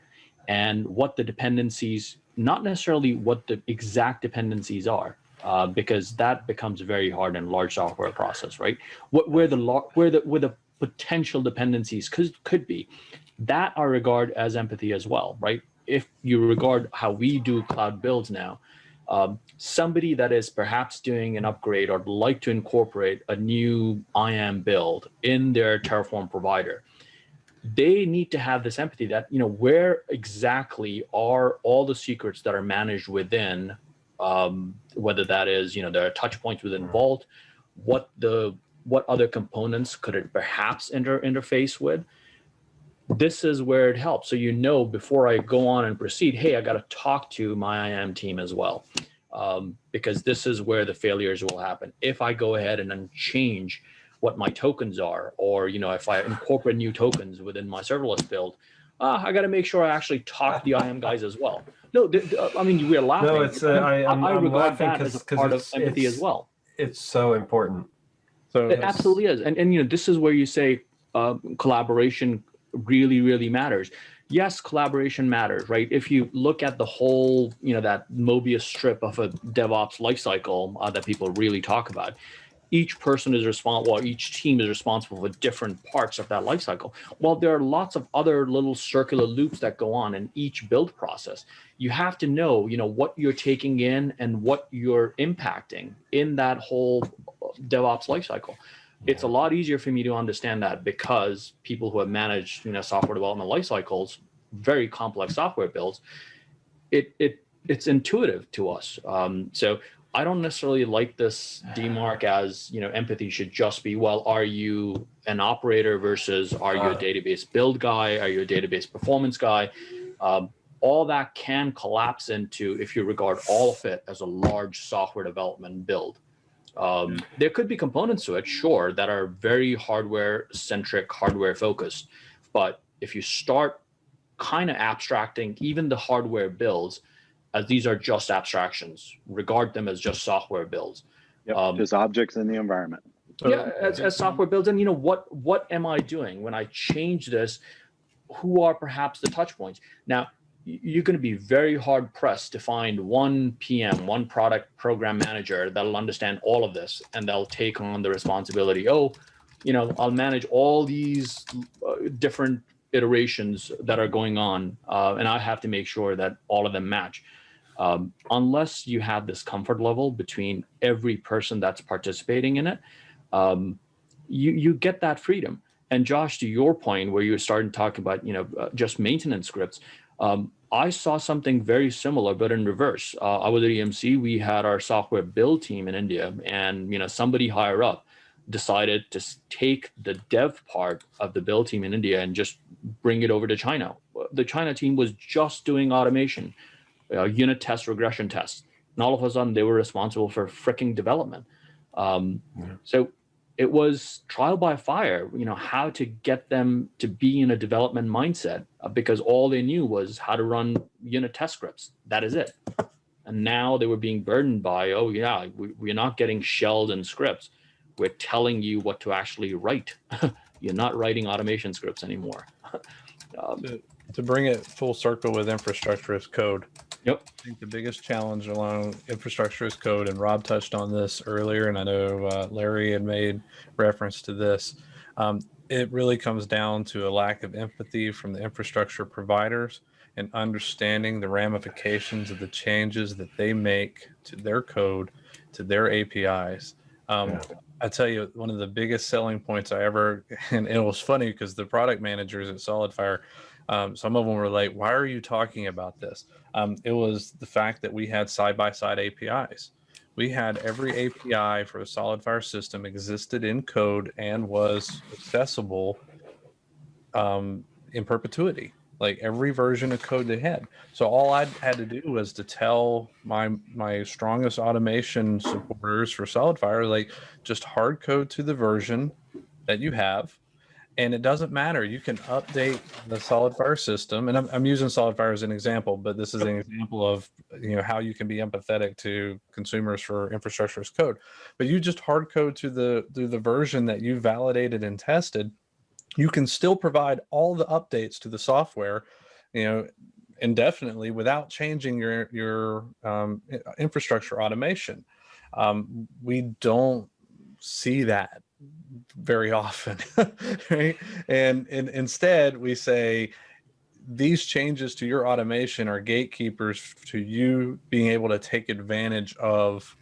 and what the dependencies, not necessarily what the exact dependencies are, uh, because that becomes very hard in large software process, right? What where the where the where the potential dependencies could could be, that I regard as empathy as well, right? If you regard how we do cloud builds now, um, somebody that is perhaps doing an upgrade or like to incorporate a new IAM build in their Terraform provider, they need to have this empathy that you know where exactly are all the secrets that are managed within um, whether that is you know there are touch points within vault what the what other components could it perhaps inter interface with this is where it helps. So you know before i go on and proceed hey i got to talk to my iam team as well um, because this is where the failures will happen. If i go ahead and then change what my tokens are or you know if i incorporate new tokens within my serverless build uh, i got to make sure i actually talk to the iam guys as well. No i mean we're laughing No, it's, uh, I- I'm- I'm regard laughing that as a part of empathy as well. It's so important. So it absolutely is. And, and you know this is where you say uh, collaboration really really matters yes, collaboration matters, right? If you look at the whole, you know, that Mobius strip of a DevOps lifecycle uh, that people really talk about, each person is responsible, well, each team is responsible for different parts of that lifecycle. Well, there are lots of other little circular loops that go on in each build process. You have to know, you know, what you're taking in and what you're impacting in that whole DevOps lifecycle. It's a lot easier for me to understand that because people who have managed, you know, software development life cycles, very complex software builds, it it it's intuitive to us. Um, so I don't necessarily like this demark as you know empathy should just be well are you an operator versus are you a database build guy? Are you a database performance guy? Um, all that can collapse into if you regard all of it as a large software development build um, there could be components to it sure that are very hardware centric hardware focused but if you start kind of abstracting even the hardware builds as these are just abstractions. Regard them as just software builds. Yep, Um, just objects in the environment. yeah, as, as software builds, and you know what what am I doing when I change this? Who are perhaps the touch points? Now, y- you're going to be very hard pressed to find one PM, one product program manager that'll understand all of this and they'll take on the responsibility. Oh, you know, I'll manage all these uh, different iterations that are going on, uh, and I have to make sure that all of them match um, unless you have this comfort level between every person that's participating in it, um, you you get that freedom. And Josh, to your point, where you were starting to talk about you know uh, just maintenance scripts, um, I saw something very similar, but in reverse. Uh, I was at EMC. We had our software build team in India, and you know somebody higher up decided to take the dev part of the build team in India and just bring it over to China. The China team was just doing automation uh, unit test, regression tests. And all of a sudden, they were responsible for fricking development. Um, So it was trial by fire, you know, how to get them to be in a development mindset uh, because all they knew was how to run unit test scripts. That is it. And now they were being burdened by, oh, yeah, we, we're not getting shelled in scripts. We're telling you what to actually write. You're not writing automation scripts anymore. um, to bring it full circle with infrastructure as code. Yep. I think the biggest challenge along infrastructure as code, and Rob touched on this earlier, and I know uh, Larry had made reference to this. Um, it really comes down to a lack of empathy from the infrastructure providers and understanding the ramifications of the changes that they make to their code, to their APIs. Um, I tell you, one of the biggest selling points I ever, and it was funny because the product managers at SolidFire, um, some of them were like, "Why are you talking about this?" Um, it was the fact that we had side-by-side APIs. We had every API for the SolidFire system existed in code and was accessible um, in perpetuity. Like every version of code they had. So all I had to do was to tell my my strongest automation supporters for SolidFire, like just hard code to the version that you have and it doesn't matter. You can update the SolidFire system, and I'm, I'm using SolidFire as an example, but this is an example of you know how you can be empathetic to consumers for infrastructure as code. But you just hard code to the to the version that you validated and tested. You can still provide all the updates to the software, you know, indefinitely without changing your your um, infrastructure automation. Um, we don't see that very often right? And, and instead we say these changes to your automation are gatekeepers to you being able to take advantage of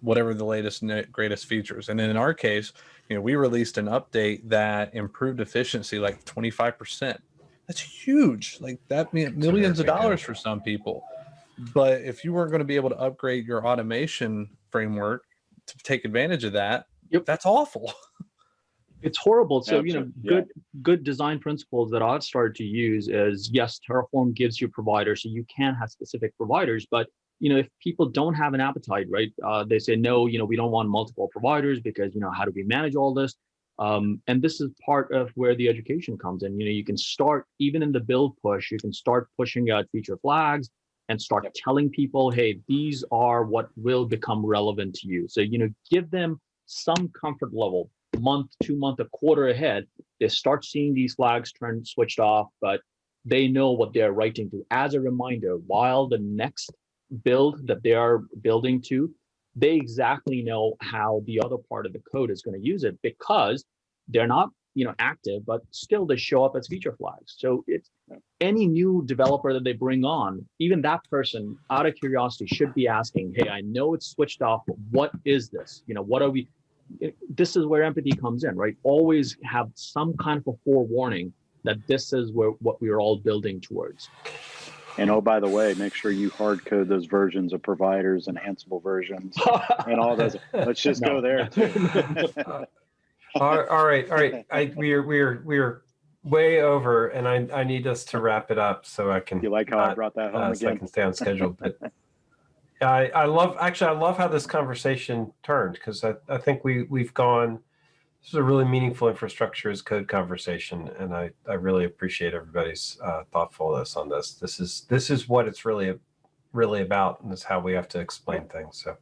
whatever the latest greatest features. And in our case you know we released an update that improved efficiency like 25% that's huge. Like that means millions of dollars for some people. But if you weren't going to be able to upgrade your automation framework to take advantage of that Yep. that's awful it's horrible. So you know, Absolutely, yeah. good good design principles that I've started to use is yes, Terraform gives you providers, so you can have specific providers. But you know, if people don't have an appetite, right? Uh, they say no. You know, we don't want multiple providers because you know, how do we manage all this? Um, and this is part of where the education comes in. You know, you can start even in the build push. You can start pushing out feature flags and start telling people, hey, these are what will become relevant to you. So you know, give them some comfort level month, two month, a quarter ahead, they start seeing these flags turn switched off. But they know what they're writing to. As a reminder, while the next build that they are building to, they exactly know how the other part of the code is going to use it because they're not you know active but still they show up as feature flags so it's any new developer that they bring on even that person out of curiosity should be asking hey i know it's switched off but what is this you know what are we it- this is where empathy comes in right always have some kind of a forewarning that this is where what we're all building towards And oh, by the way, make sure you hard code those versions of providers and Ansible versions and all those. Let's just No. go there too. all, all right, all right. I we're we're we're way over, and I I need us to wrap it up so I can you like how I brought that home uh, so I can stay on schedule. But I I love actually I love how this conversation turned because I I think we we've gone. This is a really meaningful infrastructure as code conversation, and I I really appreciate everybody's uh, thoughtfulness on this. This is this is what it's really really about, and is how we have to explain things. So.